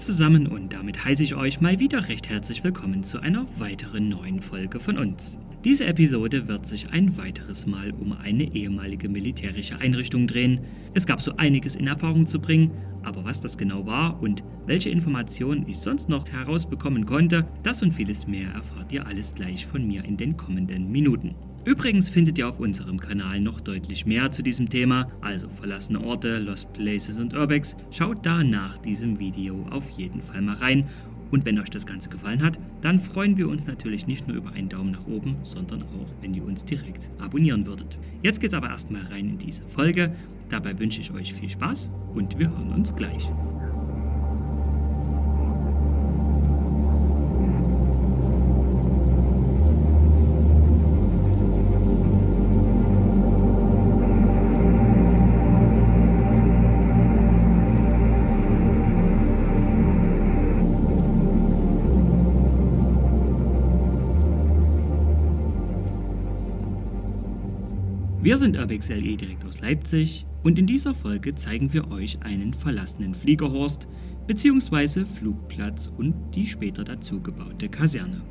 zusammen und damit heiße ich euch mal wieder recht herzlich willkommen zu einer weiteren neuen Folge von uns. Diese Episode wird sich ein weiteres Mal um eine ehemalige militärische Einrichtung drehen. Es gab so einiges in Erfahrung zu bringen, aber was das genau war und welche Informationen ich sonst noch herausbekommen konnte, das und vieles mehr erfahrt ihr alles gleich von mir in den kommenden Minuten. Übrigens findet ihr auf unserem Kanal noch deutlich mehr zu diesem Thema, also verlassene Orte, Lost Places und Urbex. Schaut da nach diesem Video auf jeden Fall mal rein. Und wenn euch das Ganze gefallen hat, dann freuen wir uns natürlich nicht nur über einen Daumen nach oben, sondern auch, wenn ihr uns direkt abonnieren würdet. Jetzt geht's aber erstmal rein in diese Folge. Dabei wünsche ich euch viel Spaß und wir hören uns gleich. Wir sind Urbex LE direkt aus Leipzig und in dieser Folge zeigen wir euch einen verlassenen Fliegerhorst bzw. Flugplatz und die später dazu gebaute Kaserne.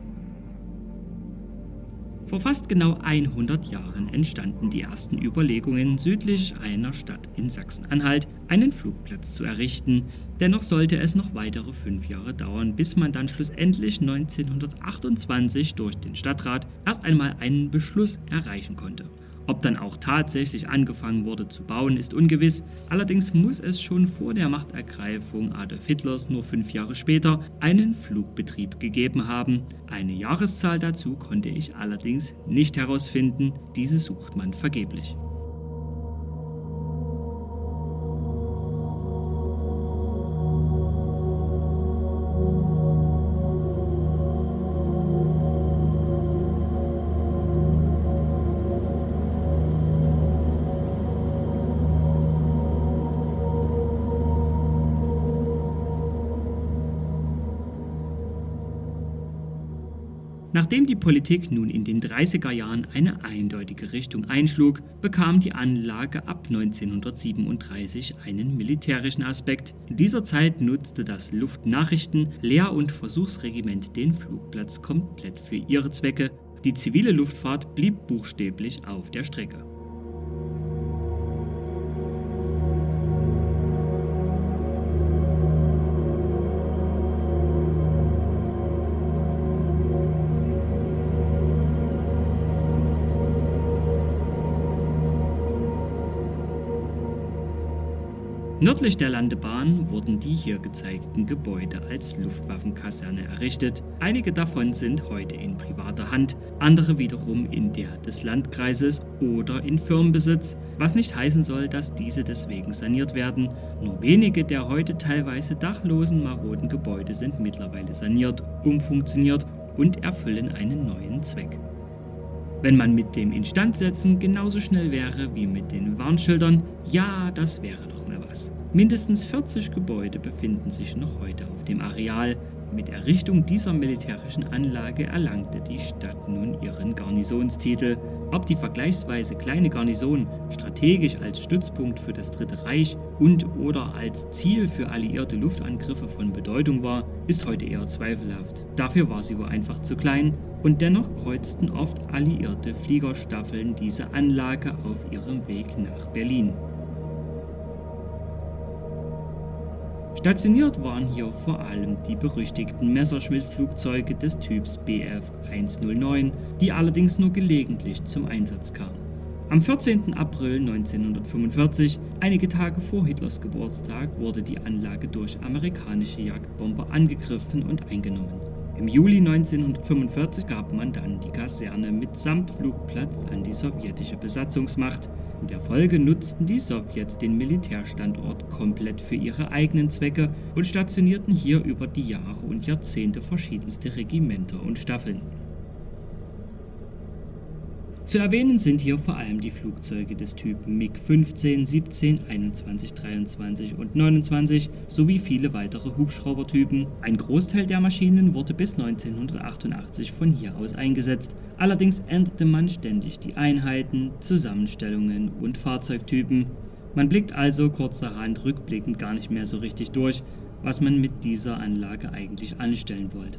Vor fast genau 100 Jahren entstanden die ersten Überlegungen, südlich einer Stadt in Sachsen-Anhalt einen Flugplatz zu errichten. Dennoch sollte es noch weitere fünf Jahre dauern, bis man dann schlussendlich 1928 durch den Stadtrat erst einmal einen Beschluss erreichen konnte. Ob dann auch tatsächlich angefangen wurde zu bauen, ist ungewiss. Allerdings muss es schon vor der Machtergreifung Adolf Hitlers nur fünf Jahre später einen Flugbetrieb gegeben haben. Eine Jahreszahl dazu konnte ich allerdings nicht herausfinden, diese sucht man vergeblich. Nachdem die Politik nun in den 30er Jahren eine eindeutige Richtung einschlug, bekam die Anlage ab 1937 einen militärischen Aspekt. In dieser Zeit nutzte das Luftnachrichten-, Lehr- und Versuchsregiment den Flugplatz komplett für ihre Zwecke. Die zivile Luftfahrt blieb buchstäblich auf der Strecke. Nördlich der Landebahn wurden die hier gezeigten Gebäude als Luftwaffenkaserne errichtet. Einige davon sind heute in privater Hand, andere wiederum in der des Landkreises oder in Firmenbesitz, was nicht heißen soll, dass diese deswegen saniert werden. Nur wenige der heute teilweise dachlosen, maroden Gebäude sind mittlerweile saniert, umfunktioniert und erfüllen einen neuen Zweck. Wenn man mit dem Instandsetzen genauso schnell wäre wie mit den Warnschildern, ja, das wäre doch mal was. Mindestens 40 Gebäude befinden sich noch heute auf dem Areal. Mit Errichtung dieser militärischen Anlage erlangte die Stadt nun ihren Garnisonstitel. Ob die vergleichsweise kleine Garnison strategisch als Stützpunkt für das Dritte Reich und oder als Ziel für alliierte Luftangriffe von Bedeutung war, ist heute eher zweifelhaft. Dafür war sie wohl einfach zu klein und dennoch kreuzten oft alliierte Fliegerstaffeln diese Anlage auf ihrem Weg nach Berlin. Stationiert waren hier vor allem die berüchtigten Messerschmitt-Flugzeuge des Typs Bf 109, die allerdings nur gelegentlich zum Einsatz kamen. Am 14. April 1945, einige Tage vor Hitlers Geburtstag, wurde die Anlage durch amerikanische Jagdbomber angegriffen und eingenommen. Im Juli 1945 gab man dann die Kaserne mitsamt Flugplatz an die sowjetische Besatzungsmacht. In der Folge nutzten die Sowjets den Militärstandort komplett für ihre eigenen Zwecke und stationierten hier über die Jahre und Jahrzehnte verschiedenste Regimenter und Staffeln. Zu erwähnen sind hier vor allem die Flugzeuge des Typen MiG 15, 17, 21, 23 und 29 sowie viele weitere Hubschraubertypen. Ein Großteil der Maschinen wurde bis 1988 von hier aus eingesetzt, allerdings änderte man ständig die Einheiten, Zusammenstellungen und Fahrzeugtypen. Man blickt also kurzerhand rückblickend gar nicht mehr so richtig durch, was man mit dieser Anlage eigentlich anstellen wollte.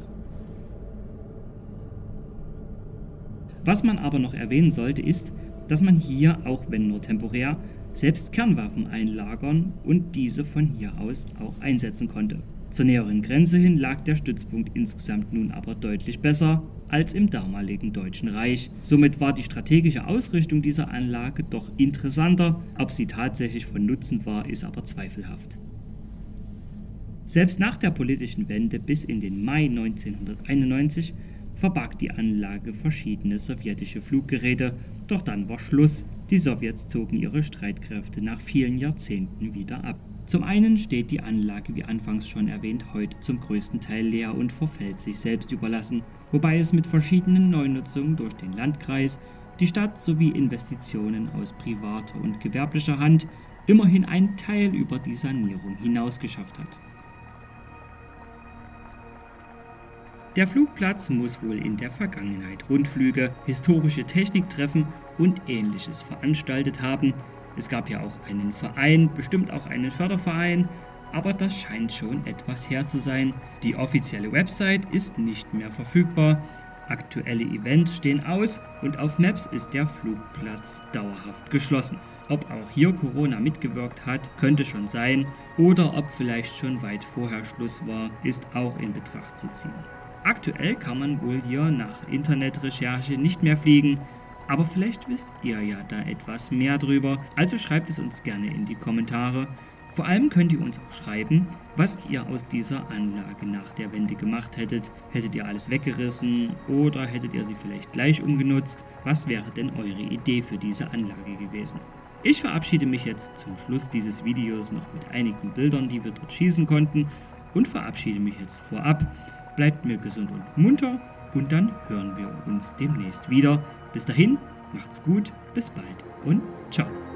Was man aber noch erwähnen sollte ist, dass man hier, auch wenn nur temporär, selbst Kernwaffen einlagern und diese von hier aus auch einsetzen konnte. Zur näheren Grenze hin lag der Stützpunkt insgesamt nun aber deutlich besser als im damaligen Deutschen Reich. Somit war die strategische Ausrichtung dieser Anlage doch interessanter, ob sie tatsächlich von Nutzen war, ist aber zweifelhaft. Selbst nach der politischen Wende bis in den Mai 1991 verbarg die Anlage verschiedene sowjetische Fluggeräte, doch dann war Schluss. Die Sowjets zogen ihre Streitkräfte nach vielen Jahrzehnten wieder ab. Zum einen steht die Anlage, wie anfangs schon erwähnt, heute zum größten Teil leer und verfällt sich selbst überlassen, wobei es mit verschiedenen Neunutzungen durch den Landkreis, die Stadt sowie Investitionen aus privater und gewerblicher Hand immerhin einen Teil über die Sanierung hinaus geschafft hat. Der Flugplatz muss wohl in der Vergangenheit Rundflüge, historische Techniktreffen und ähnliches veranstaltet haben. Es gab ja auch einen Verein, bestimmt auch einen Förderverein, aber das scheint schon etwas her zu sein. Die offizielle Website ist nicht mehr verfügbar, aktuelle Events stehen aus und auf Maps ist der Flugplatz dauerhaft geschlossen. Ob auch hier Corona mitgewirkt hat, könnte schon sein, oder ob vielleicht schon weit vorher Schluss war, ist auch in Betracht zu ziehen. Aktuell kann man wohl hier nach Internetrecherche nicht mehr fliegen, aber vielleicht wisst ihr ja da etwas mehr drüber, also schreibt es uns gerne in die Kommentare. Vor allem könnt ihr uns auch schreiben, was ihr aus dieser Anlage nach der Wende gemacht hättet. Hättet ihr alles weggerissen oder hättet ihr sie vielleicht gleich umgenutzt? Was wäre denn eure Idee für diese Anlage gewesen? Ich verabschiede mich jetzt zum Schluss dieses Videos noch mit einigen Bildern, die wir dort schießen konnten und verabschiede mich jetzt vorab. Bleibt mir gesund und munter und dann hören wir uns demnächst wieder. Bis dahin, macht's gut, bis bald und ciao.